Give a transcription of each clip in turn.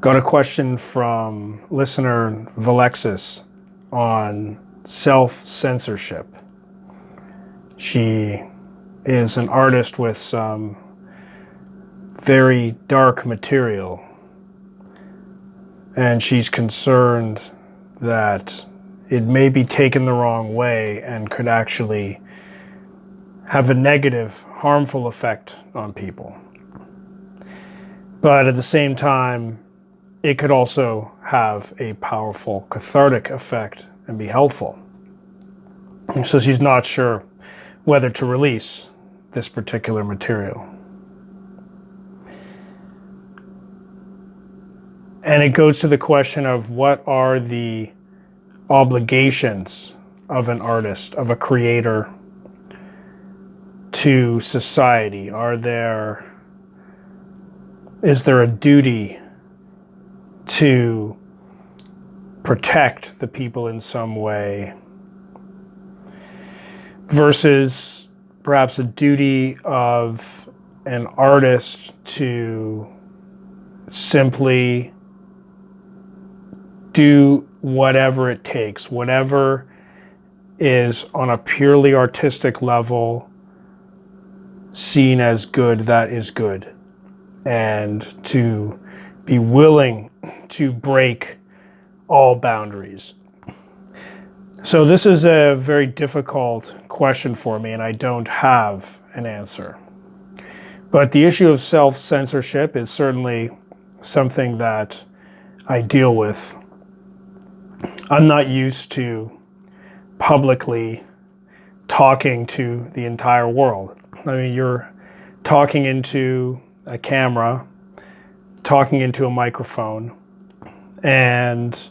Got a question from listener Valexis on self-censorship. She is an artist with some very dark material and she's concerned that it may be taken the wrong way and could actually have a negative, harmful effect on people. But at the same time, it could also have a powerful cathartic effect and be helpful. So she's not sure whether to release this particular material. And it goes to the question of what are the obligations of an artist, of a creator to society? Are there, is there a duty to protect the people in some way versus perhaps a duty of an artist to simply do whatever it takes, whatever is on a purely artistic level seen as good, that is good. And to be willing to break all boundaries. So this is a very difficult question for me and I don't have an answer. But the issue of self-censorship is certainly something that I deal with I'm not used to publicly talking to the entire world. I mean, you're talking into a camera, talking into a microphone, and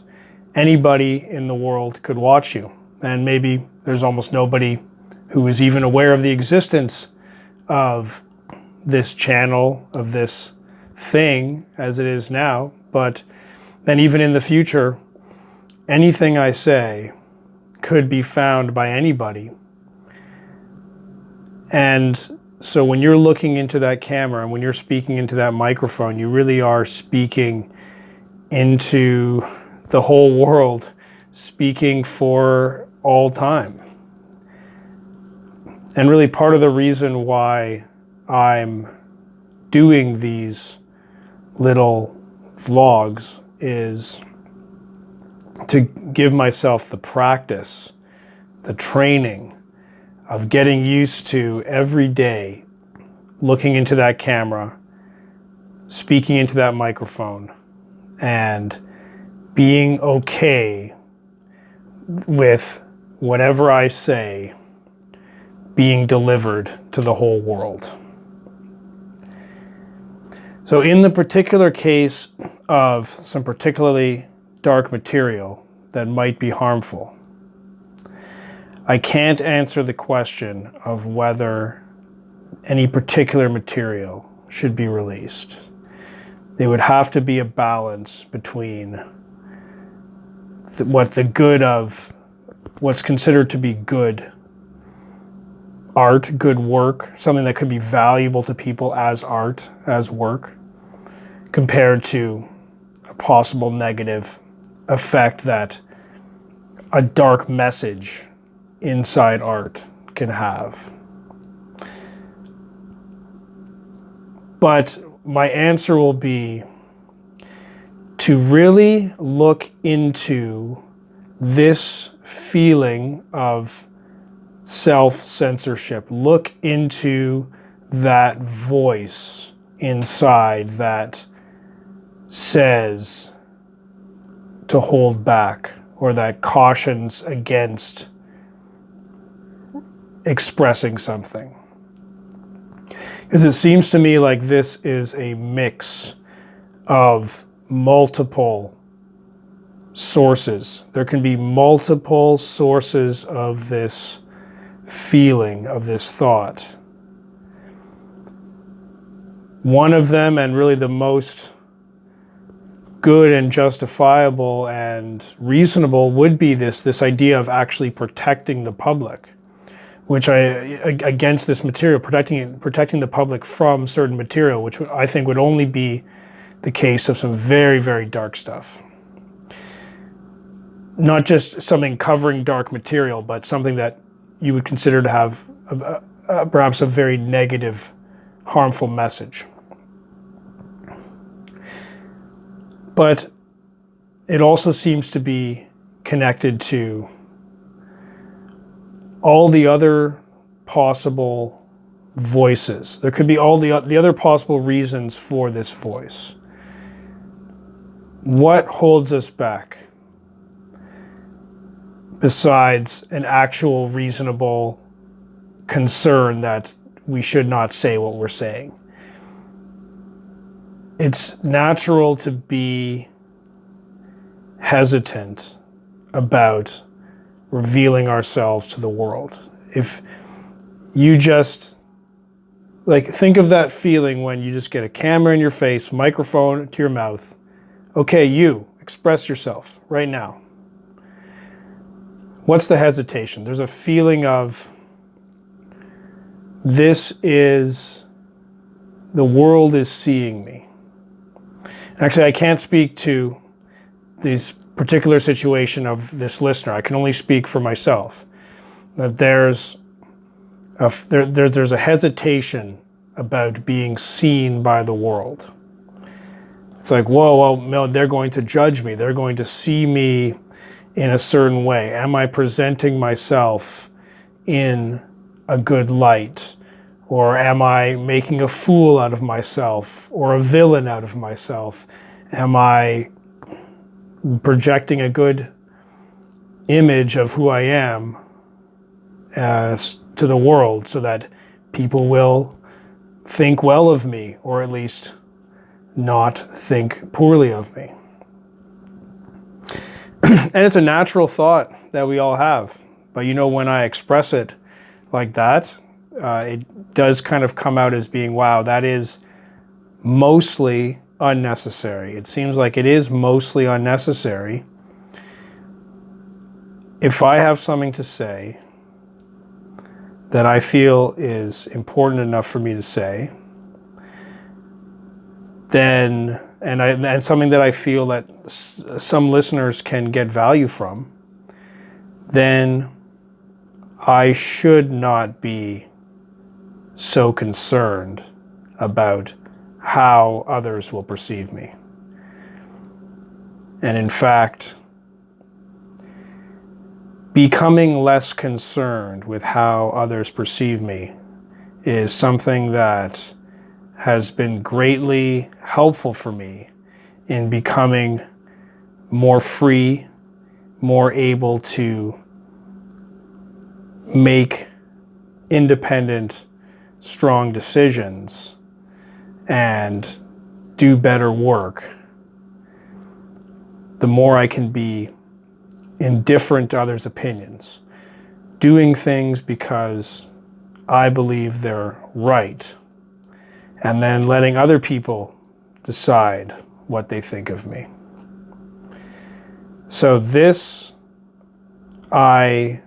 anybody in the world could watch you. And maybe there's almost nobody who is even aware of the existence of this channel, of this thing as it is now. But then even in the future, anything I say could be found by anybody. And so when you're looking into that camera and when you're speaking into that microphone, you really are speaking into the whole world, speaking for all time. And really part of the reason why I'm doing these little vlogs is to give myself the practice, the training of getting used to every day looking into that camera, speaking into that microphone, and being okay with whatever I say being delivered to the whole world. So in the particular case of some particularly dark material that might be harmful. I can't answer the question of whether any particular material should be released. There would have to be a balance between the, what the good of what's considered to be good art, good work, something that could be valuable to people as art, as work, compared to a possible negative effect that a dark message inside art can have. But my answer will be to really look into this feeling of self-censorship. Look into that voice inside that says, to hold back or that cautions against expressing something. Because it seems to me like this is a mix of multiple sources. There can be multiple sources of this feeling, of this thought. One of them, and really the most good and justifiable and reasonable would be this, this idea of actually protecting the public, which I, against this material, protecting, protecting the public from certain material, which I think would only be the case of some very, very dark stuff. Not just something covering dark material, but something that you would consider to have a, a, perhaps a very negative, harmful message. But it also seems to be connected to all the other possible voices. There could be all the, the other possible reasons for this voice. What holds us back besides an actual reasonable concern that we should not say what we're saying? It's natural to be hesitant about revealing ourselves to the world. If you just like think of that feeling when you just get a camera in your face, microphone to your mouth. Okay, you express yourself right now. What's the hesitation? There's a feeling of this is the world is seeing me. Actually, I can't speak to this particular situation of this listener. I can only speak for myself. That there's a, there, there, there's a hesitation about being seen by the world. It's like, whoa, well, no, they're going to judge me. They're going to see me in a certain way. Am I presenting myself in a good light? Or am I making a fool out of myself or a villain out of myself? Am I projecting a good image of who I am as to the world so that people will think well of me or at least not think poorly of me. and it's a natural thought that we all have. But you know, when I express it like that, uh, it does kind of come out as being, wow, that is mostly unnecessary. It seems like it is mostly unnecessary. If I have something to say that I feel is important enough for me to say, then, and, I, and something that I feel that some listeners can get value from, then I should not be so concerned about how others will perceive me. And in fact, becoming less concerned with how others perceive me is something that has been greatly helpful for me in becoming more free, more able to make independent, strong decisions and do better work, the more I can be indifferent to others' opinions, doing things because I believe they're right, and then letting other people decide what they think of me. So this I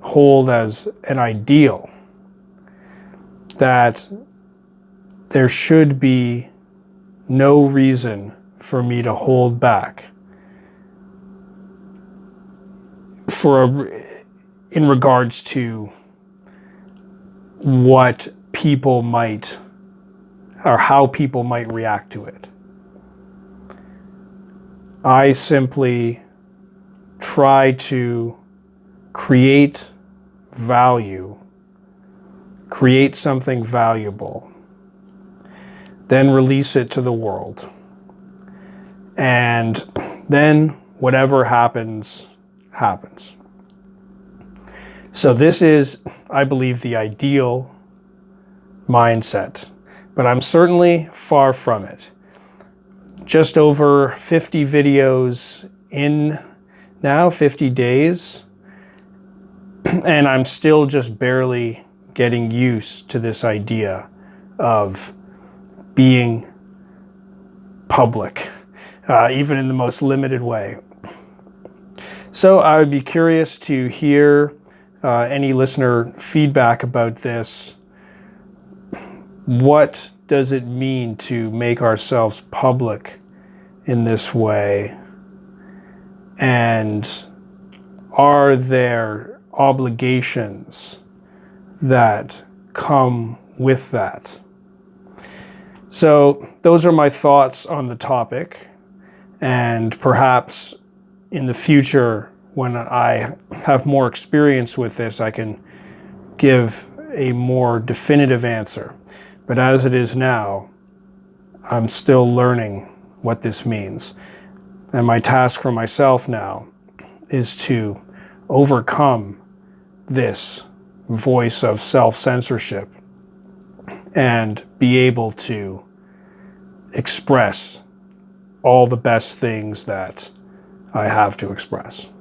hold as an ideal that there should be no reason for me to hold back for a, in regards to what people might or how people might react to it. I simply try to create value, create something valuable then release it to the world. And then whatever happens, happens. So this is, I believe, the ideal mindset, but I'm certainly far from it. Just over 50 videos in now, 50 days, and I'm still just barely getting used to this idea of being public, uh, even in the most limited way. So I would be curious to hear uh, any listener feedback about this. What does it mean to make ourselves public in this way? And are there obligations that come with that? So, those are my thoughts on the topic. And perhaps in the future, when I have more experience with this, I can give a more definitive answer. But as it is now, I'm still learning what this means. And my task for myself now is to overcome this voice of self censorship and be able to express all the best things that I have to express.